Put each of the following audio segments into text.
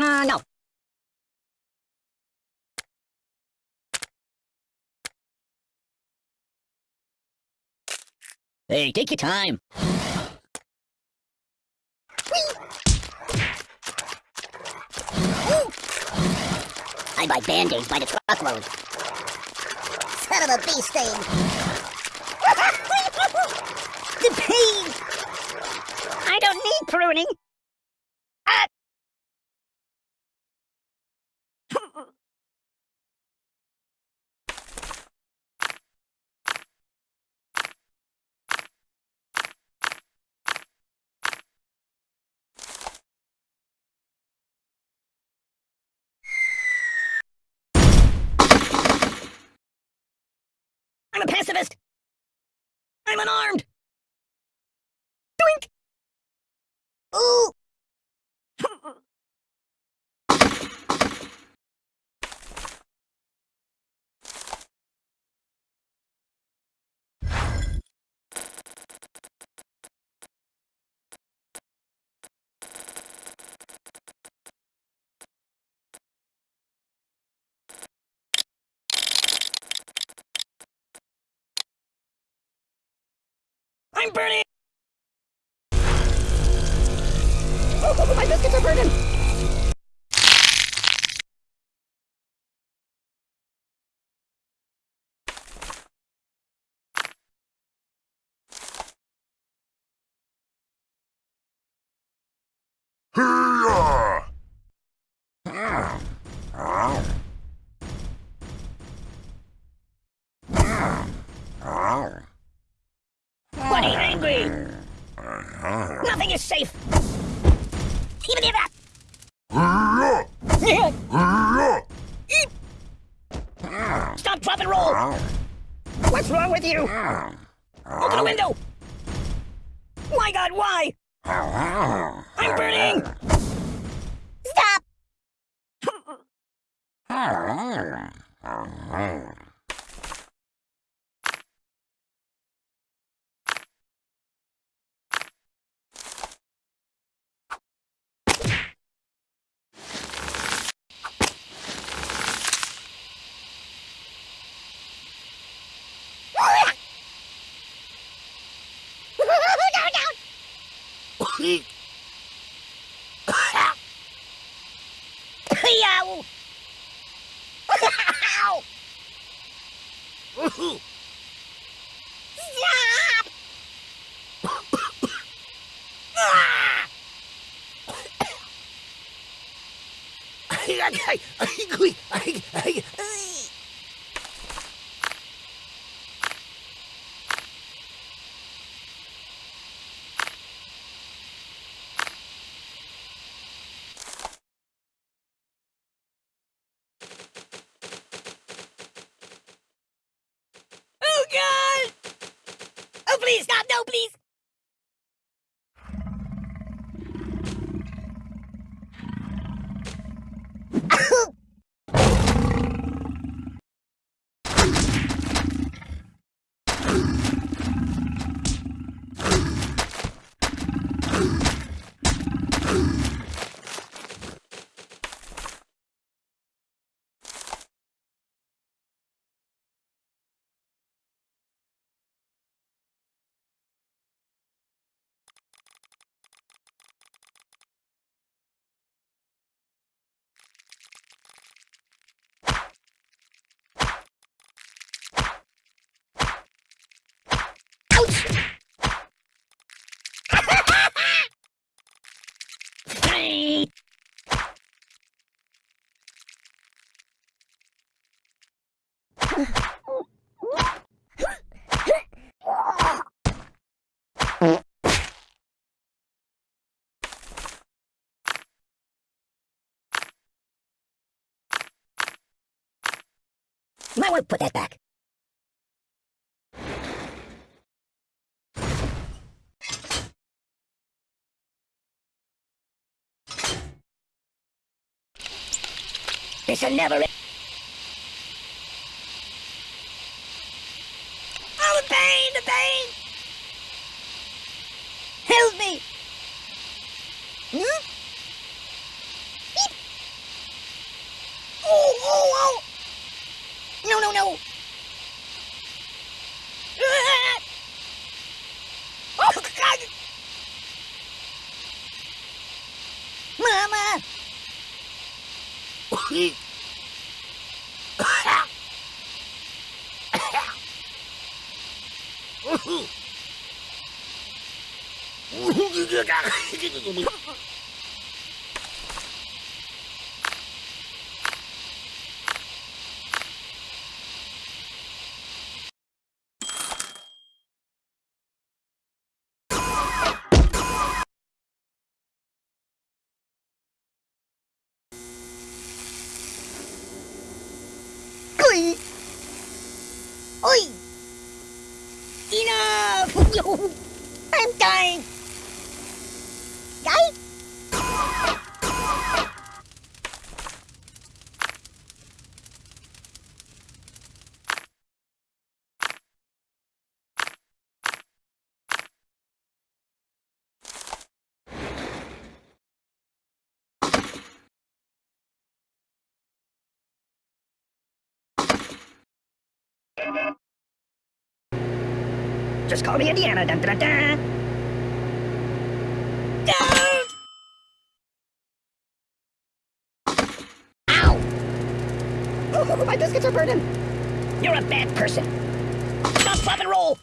Uh, no. Hey, take your time. I buy band-aids by the truckload. Son of a bee the pain! I don't need pruning! I'm a pacifist! I'm unarmed! Doink! Ooh! I'm burning! Oh, my biscuits are burning! Hiya! Uh, Nothing is safe! Even if that! Stop, drop, and roll! What's wrong with you? Open the window! My god, why? I'm burning! Stop! Yow! Ow! Stop! Ah! Oh god! Oh please stop! No, please! Ouch! Hey! Might want to put that back. This will never に。うふ ơi ôi. Ina phục vụ. Em trai. Gái Just call me Indiana. Dun, dun, dun. Ow! Oh, oh, oh, my biscuits are burning. You're a bad person. Stop, flop, and roll.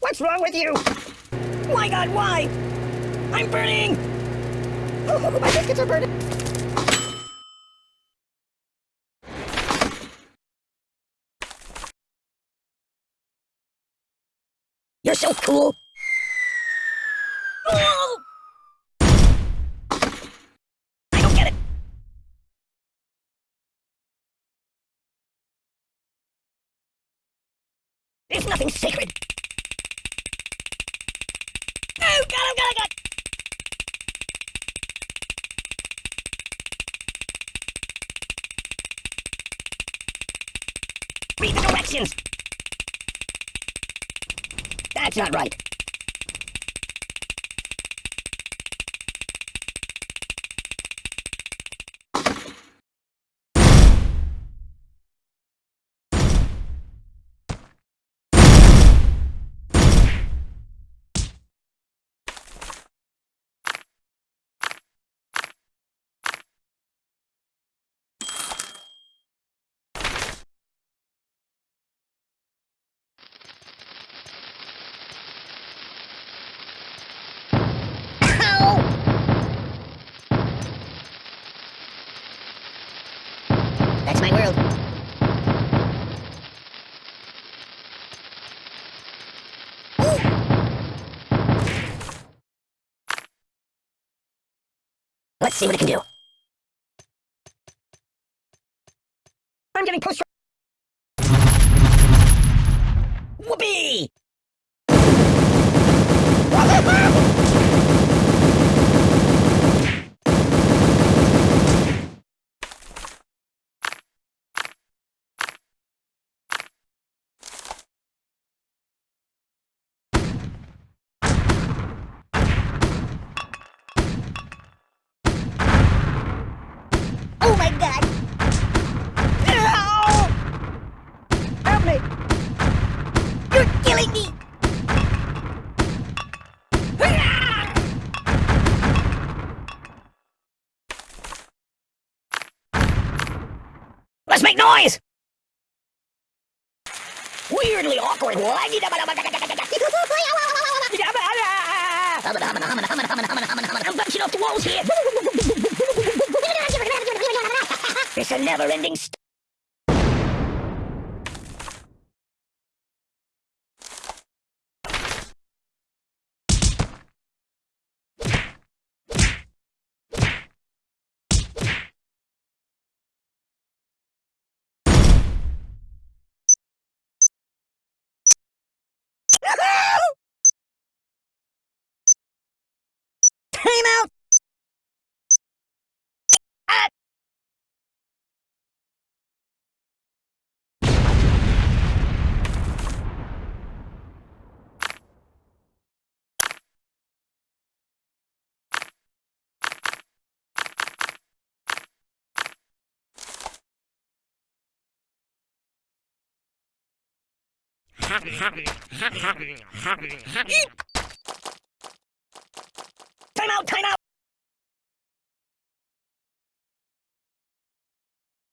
What's wrong with you? My God, why? I'm burning. Oh, oh my biscuits are burning. You're so cool. I don't get it. There's nothing sacred. Oh, God, oh, God, oh, God. Read the directions. That's not right. Let's see what it can do. I'm getting pushed. Whoopee! Oh my god! Ow! Help me! You're killing me! Let's make noise! Weirdly awkward. I'm bouncing off the walls here. It's a never-ending st- Time out! Ah! Time out, time out!